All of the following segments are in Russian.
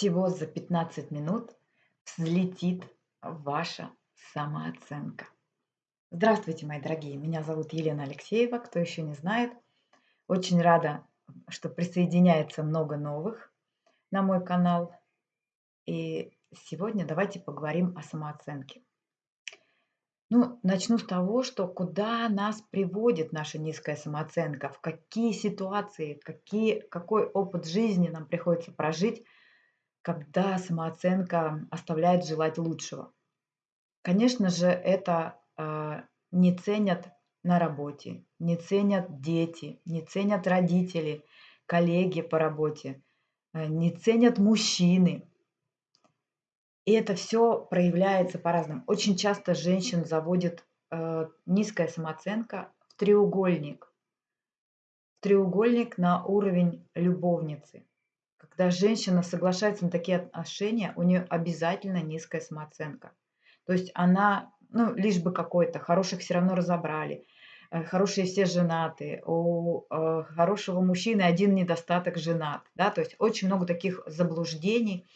всего за 15 минут взлетит ваша самооценка. Здравствуйте, мои дорогие! Меня зовут Елена Алексеева. Кто еще не знает, очень рада, что присоединяется много новых на мой канал. И сегодня давайте поговорим о самооценке. Ну, начну с того, что куда нас приводит наша низкая самооценка, в какие ситуации, какие, какой опыт жизни нам приходится прожить, когда самооценка оставляет желать лучшего. Конечно же, это э, не ценят на работе, не ценят дети, не ценят родители, коллеги по работе, э, не ценят мужчины. И это все проявляется по-разному. Очень часто женщин заводит э, низкая самооценка в треугольник. В треугольник на уровень любовницы. Когда женщина соглашается на такие отношения, у нее обязательно низкая самооценка. То есть она, ну, лишь бы какой-то, хороших все равно разобрали, э, хорошие все женаты, у э, хорошего мужчины один недостаток женат. Да? То есть очень много таких заблуждений,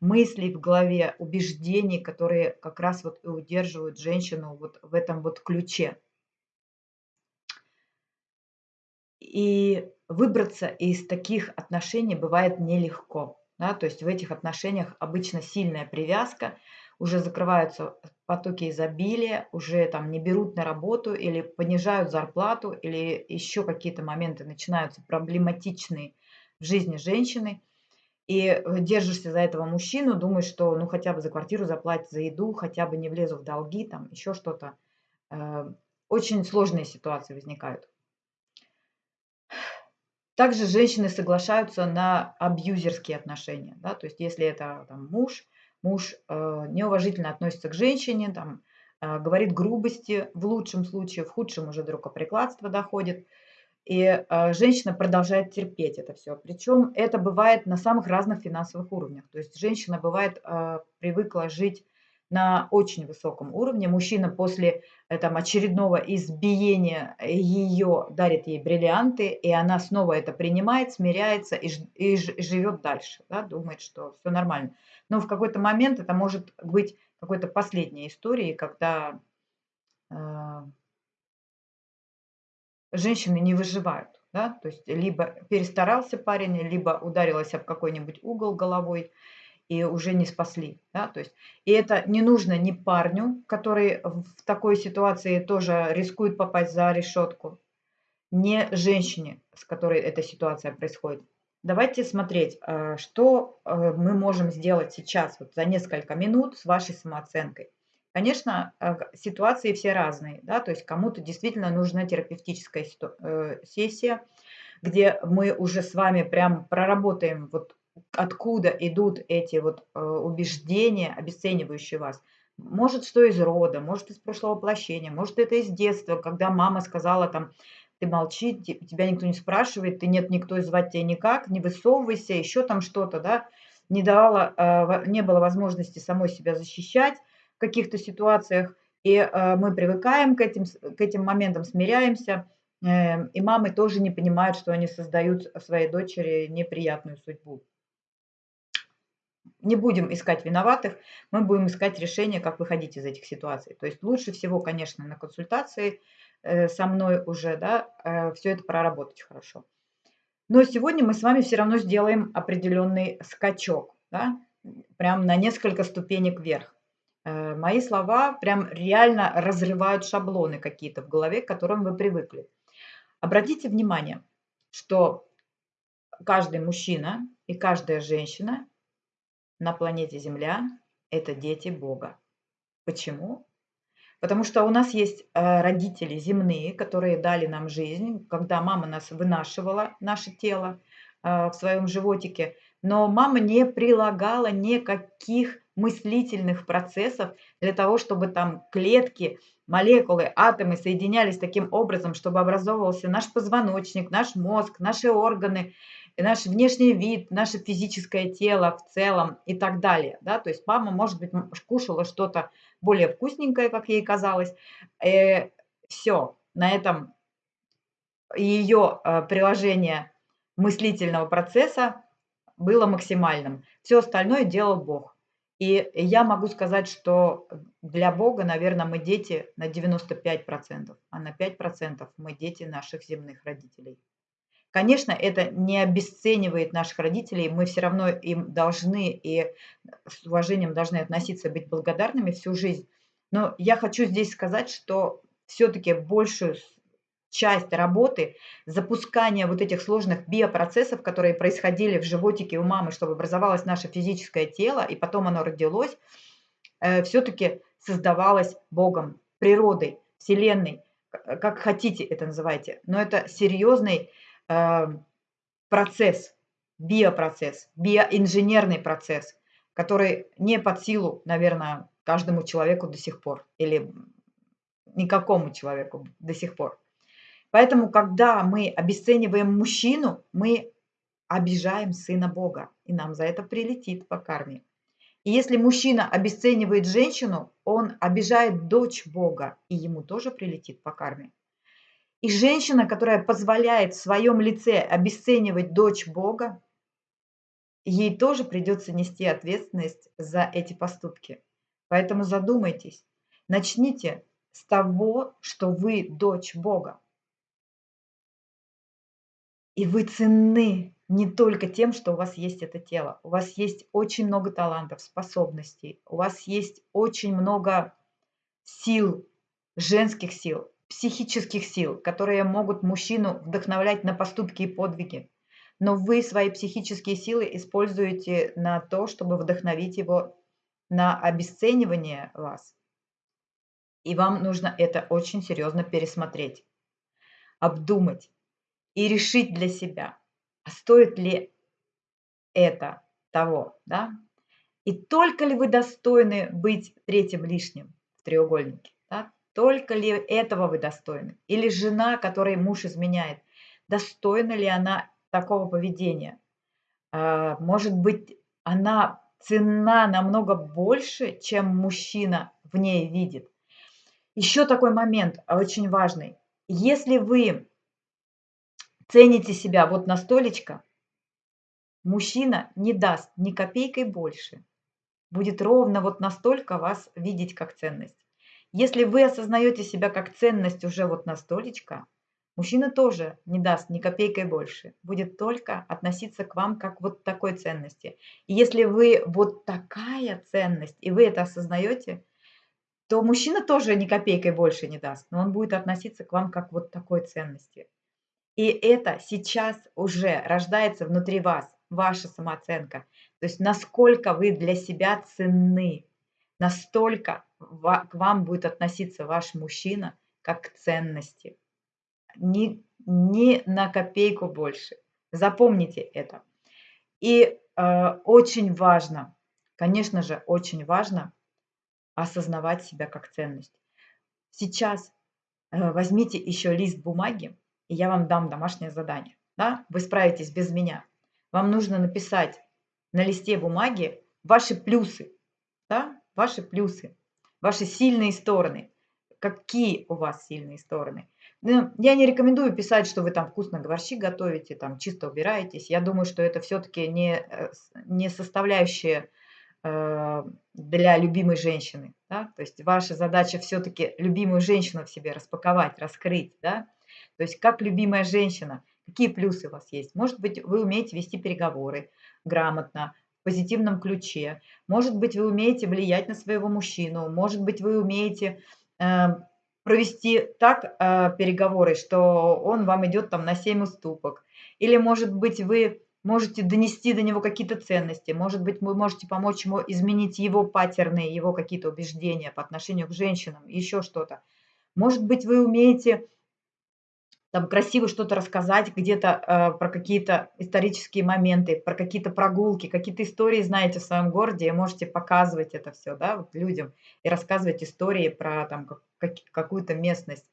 мыслей в голове, убеждений, которые как раз вот и удерживают женщину вот в этом вот ключе. И выбраться из таких отношений бывает нелегко. Да? То есть в этих отношениях обычно сильная привязка, уже закрываются потоки изобилия, уже там не берут на работу или понижают зарплату, или еще какие-то моменты начинаются проблематичные в жизни женщины и держишься за этого мужчину, думаешь, что ну хотя бы за квартиру заплатить, за еду, хотя бы не влезу в долги, там еще что-то. Э, очень сложные ситуации возникают. Также женщины соглашаются на абьюзерские отношения. Да? То есть если это там, муж, муж э, неуважительно относится к женщине, там, э, говорит грубости в лучшем случае, в худшем уже до рукоприкладства доходит – и э, женщина продолжает терпеть это все. Причем это бывает на самых разных финансовых уровнях. То есть женщина бывает э, привыкла жить на очень высоком уровне. Мужчина после э, там, очередного избиения ее дарит ей бриллианты, и она снова это принимает, смиряется и, и, и живет дальше, да, думает, что все нормально. Но в какой-то момент это может быть какой-то последней историей, когда э, женщины не выживают. Да? То есть либо перестарался парень, либо ударилась об какой-нибудь угол головой и уже не спасли. Да? То есть, и это не нужно ни парню, который в такой ситуации тоже рискует попасть за решетку, не женщине, с которой эта ситуация происходит. Давайте смотреть, э, что э, мы можем сделать сейчас, вот за несколько минут с вашей самооценкой. Конечно, э, ситуации все разные, да, то есть кому-то действительно нужна терапевтическая сессия, где мы уже с вами прям проработаем, вот откуда идут эти вот э, убеждения, обесценивающие вас. Может, что из рода, может, из прошлого воплощения, может, это из детства, когда мама сказала там, ты молчи, тебя никто не спрашивает, ты нет никто звать тебя никак, не высовывайся, еще там что-то, да, не давала, не было возможности самой себя защищать, каких-то ситуациях, и э, мы привыкаем к этим, к этим моментам, смиряемся, э, и мамы тоже не понимают, что они создают своей дочери неприятную судьбу. Не будем искать виноватых, мы будем искать решение, как выходить из этих ситуаций. То есть лучше всего, конечно, на консультации э, со мной уже, да, э, все это проработать хорошо. Но сегодня мы с вами все равно сделаем определенный скачок, да, прям на несколько ступенек вверх. Э, мои слова прям реально разрывают шаблоны какие-то в голове, к которым вы привыкли. Обратите внимание, что каждый мужчина и каждая женщина на планете Земля – это дети Бога. Почему? Потому что у нас есть э, родители земные, которые дали нам жизнь, когда мама нас вынашивала, наше тело э, в своем животике, но мама не прилагала никаких мыслительных процессов для того, чтобы там клетки, молекулы, атомы соединялись таким образом, чтобы образовывался наш позвоночник, наш мозг, наши органы, наш внешний вид, наше физическое тело в целом и так далее. Да? То есть мама, может быть, кушала что-то более вкусненькое, как ей казалось. Э, все, на этом ее э, приложение мыслительного процесса было максимальным. Все остальное делал Бог. И я могу сказать, что для Бога, наверное, мы дети на 95%, а на 5% мы дети наших земных родителей. Конечно, это не обесценивает наших родителей, мы все равно им должны и с уважением должны относиться, быть благодарными всю жизнь. Но я хочу здесь сказать, что все-таки большую часть работы запускания вот этих сложных биопроцессов, которые происходили в животике у мамы, чтобы образовалось наше физическое тело, и потом оно родилось, э, все-таки создавалось Богом, природой, Вселенной, как хотите это называйте. Но это серьезный процесс, биопроцесс, биоинженерный процесс, который не под силу, наверное, каждому человеку до сих пор или никакому человеку до сих пор. Поэтому, когда мы обесцениваем мужчину, мы обижаем сына Бога, и нам за это прилетит по карме. И если мужчина обесценивает женщину, он обижает дочь Бога, и ему тоже прилетит по карме. И женщина, которая позволяет в своем лице обесценивать дочь Бога, ей тоже придется нести ответственность за эти поступки. Поэтому задумайтесь, начните с того, что вы дочь Бога. И вы ценны не только тем, что у вас есть это тело. У вас есть очень много талантов, способностей. У вас есть очень много сил, женских сил, психических сил, которые могут мужчину вдохновлять на поступки и подвиги. Но вы свои психические силы используете на то, чтобы вдохновить его на обесценивание вас. И вам нужно это очень серьезно пересмотреть, обдумать и решить для себя, а стоит ли это того, да? И только ли вы достойны быть третьим лишним в треугольнике? Только ли этого вы достойны? Или жена, которой муж изменяет, достойна ли она такого поведения? А, может быть, она цена намного больше, чем мужчина в ней видит. Еще такой момент очень важный. Если вы цените себя вот на столечко, мужчина не даст ни копейкой больше. Будет ровно вот настолько вас видеть как ценность. Если вы осознаете себя как ценность уже вот на столечко, мужчина тоже не даст ни копейкой больше. Будет только относиться к вам как вот такой ценности. И если вы вот такая ценность, и вы это осознаете, то мужчина тоже ни копейкой больше не даст, но он будет относиться к вам как вот такой ценности. И это сейчас уже рождается внутри вас, ваша самооценка. То есть насколько вы для себя ценны, настолько к вам будет относиться ваш мужчина как к ценности. Ни, ни на копейку больше. Запомните это. И э, очень важно, конечно же, очень важно осознавать себя как ценность. Сейчас э, возьмите еще лист бумаги, и я вам дам домашнее задание. Да? Вы справитесь без меня. Вам нужно написать на листе бумаги ваши плюсы, да? ваши плюсы, ваши сильные стороны. Какие у вас сильные стороны? Ну, я не рекомендую писать, что вы там вкусно борщи готовите, там чисто убираетесь. Я думаю, что это все-таки не, э, не составляющая э, для любимой женщины. Да? То есть ваша задача все-таки любимую женщину в себе распаковать, раскрыть. Да? То есть как любимая женщина, какие плюсы у вас есть? Может быть, вы умеете вести переговоры грамотно, позитивном ключе. Может быть, вы умеете влиять на своего мужчину. Может быть, вы умеете э, провести так э, переговоры, что он вам идет там на 7 уступок. Или, может быть, вы можете донести до него какие-то ценности. Может быть, вы можете помочь ему изменить его паттерны, его какие-то убеждения по отношению к женщинам, еще что-то. Может быть, вы умеете там красиво что-то рассказать где-то э, про какие-то исторические моменты, про какие-то прогулки, какие-то истории знаете в своем городе, и можете показывать это все, да, вот людям и рассказывать истории про там как, какую-то местность,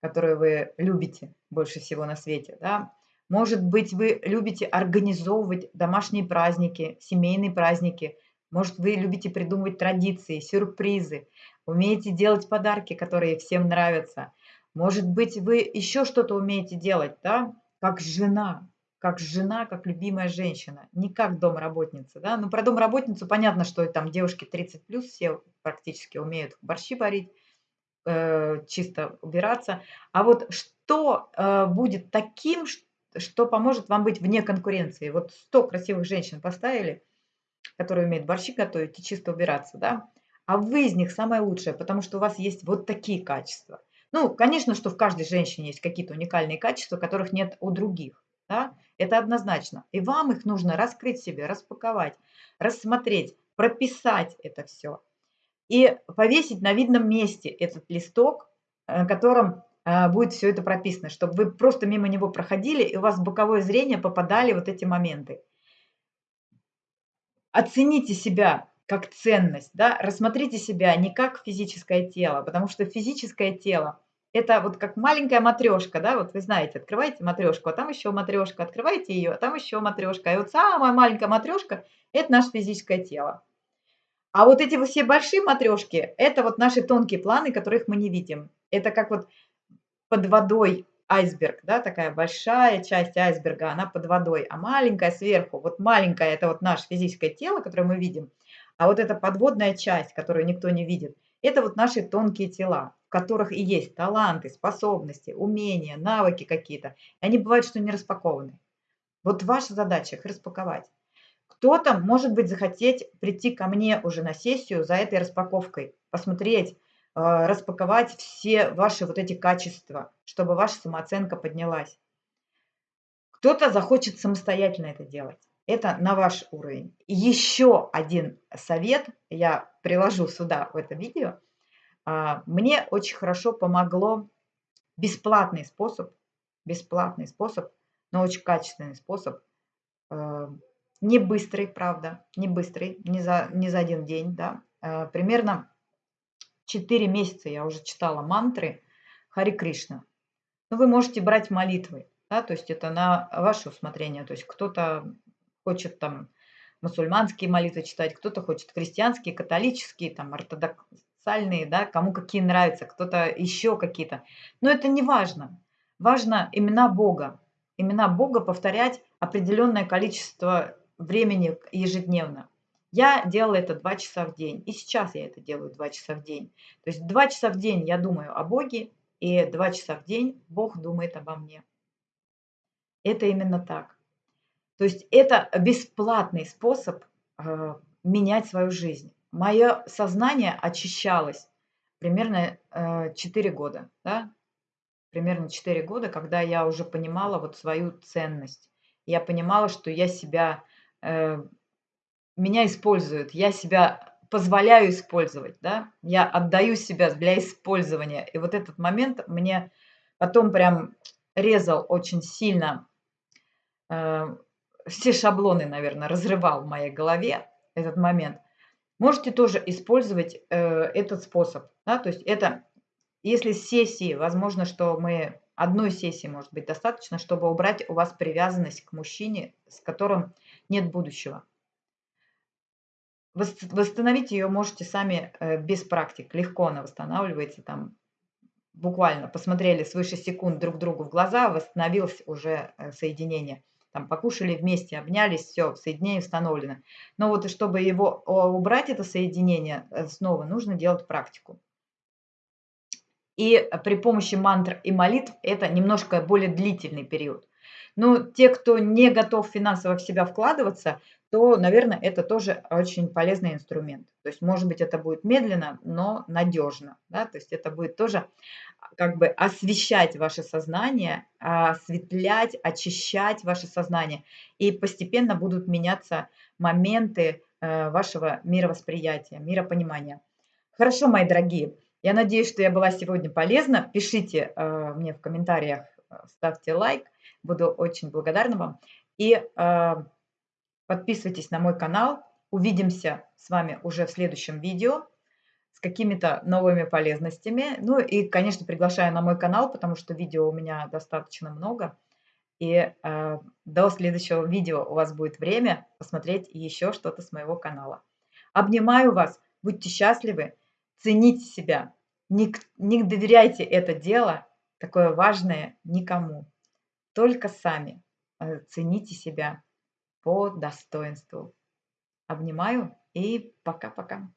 которую вы любите больше всего на свете, да. Может быть, вы любите организовывать домашние праздники, семейные праздники, может, вы любите придумывать традиции, сюрпризы, умеете делать подарки, которые всем нравятся – может быть, вы еще что-то умеете делать, да, как жена. как жена, как любимая женщина, не как домработница. Да? Ну, про домработницу понятно, что там девушки 30 плюс все практически умеют борщи варить, э, чисто убираться. А вот что э, будет таким, что поможет вам быть вне конкуренции? Вот 100 красивых женщин поставили, которые умеют борщи готовить и чисто убираться, да? А вы из них самое лучшее, потому что у вас есть вот такие качества. Ну, конечно, что в каждой женщине есть какие-то уникальные качества, которых нет у других. Да? Это однозначно. И вам их нужно раскрыть себе, распаковать, рассмотреть, прописать это все. И повесить на видном месте этот листок, на котором э, будет все это прописано, чтобы вы просто мимо него проходили, и у вас в боковое зрение попадали вот эти моменты. Оцените себя как ценность, да, рассмотрите себя не как физическое тело, потому что физическое тело это вот как маленькая матрешка, да, вот вы знаете, открываете матрешку, а там еще матрешка, открываете ее, а там еще матрешка. И вот самая маленькая матрешка – это наше физическое тело. А вот эти все большие матрешки – это вот наши тонкие планы, которых мы не видим. Это как вот под водой айсберг, да, такая большая часть айсберга, она под водой, а маленькая сверху, вот маленькая – это вот наше физическое тело, которое мы видим, а вот эта подводная часть, которую никто не видит, это вот наши тонкие тела в которых и есть таланты, способности, умения, навыки какие-то. Они бывают, что не распакованы. Вот ваша задача их распаковать. Кто-то, может быть, захотеть прийти ко мне уже на сессию за этой распаковкой, посмотреть, а, распаковать все ваши вот эти качества, чтобы ваша самооценка поднялась. Кто-то захочет самостоятельно это делать. Это на ваш уровень. еще один совет я приложу сюда в это видео – а, мне очень хорошо помогло бесплатный способ, бесплатный способ, но очень качественный способ, э, не быстрый, правда, не быстрый, не за, не за один день, да, э, примерно 4 месяца я уже читала мантры Хари Кришна. Но вы можете брать молитвы, да, то есть это на ваше усмотрение, то есть кто-то хочет там мусульманские молитвы читать, кто-то хочет христианские, католические, там, ортодокс, сальные, да, кому какие нравятся, кто-то еще какие-то. Но это не важно. Важно имена Бога. Имена Бога повторять определенное количество времени ежедневно. Я делала это два часа в день, и сейчас я это делаю два часа в день. То есть два часа в день я думаю о Боге, и два часа в день Бог думает обо мне. Это именно так. То есть это бесплатный способ э, менять свою жизнь мое сознание очищалось примерно э, 4 года, да, примерно 4 года, когда я уже понимала вот свою ценность. Я понимала, что я себя, э, меня используют, я себя позволяю использовать, да, я отдаю себя для использования. И вот этот момент мне потом прям резал очень сильно, э, все шаблоны, наверное, разрывал в моей голове этот момент – Можете тоже использовать э, этот способ. Да? То есть это, если сессии, возможно, что мы одной сессии может быть достаточно, чтобы убрать у вас привязанность к мужчине, с которым нет будущего. Восстановить ее можете сами э, без практик. Легко она восстанавливается. Там буквально посмотрели свыше секунд друг другу в глаза, восстановилось уже э, соединение там покушали вместе, обнялись, все, соединение установлено. Но вот чтобы его убрать, это соединение э, снова, нужно делать практику. И при помощи мантр и молитв это немножко более длительный период. Но те, кто не готов финансово в себя вкладываться, то, наверное, это тоже очень полезный инструмент. То есть, может быть, это будет медленно, но надежно. Да? То есть это будет тоже как бы освещать ваше сознание, осветлять, очищать ваше сознание. И постепенно будут меняться моменты э, вашего мировосприятия, миропонимания. Хорошо, мои дорогие. Я надеюсь, что я была сегодня полезна. Пишите э, мне в комментариях, э, ставьте лайк. Буду очень благодарна вам. И подписывайтесь на мой канал. Увидимся с вами уже в следующем видео с какими-то новыми полезностями. Ну и, конечно, приглашаю на мой канал, потому что видео у меня достаточно много. И э, до следующего видео у вас будет время посмотреть еще что-то с моего канала. Обнимаю вас, будьте счастливы, цените себя, не, не доверяйте это дело, такое важное, никому, только сами. э, цените себя по достоинству. Обнимаю и пока-пока.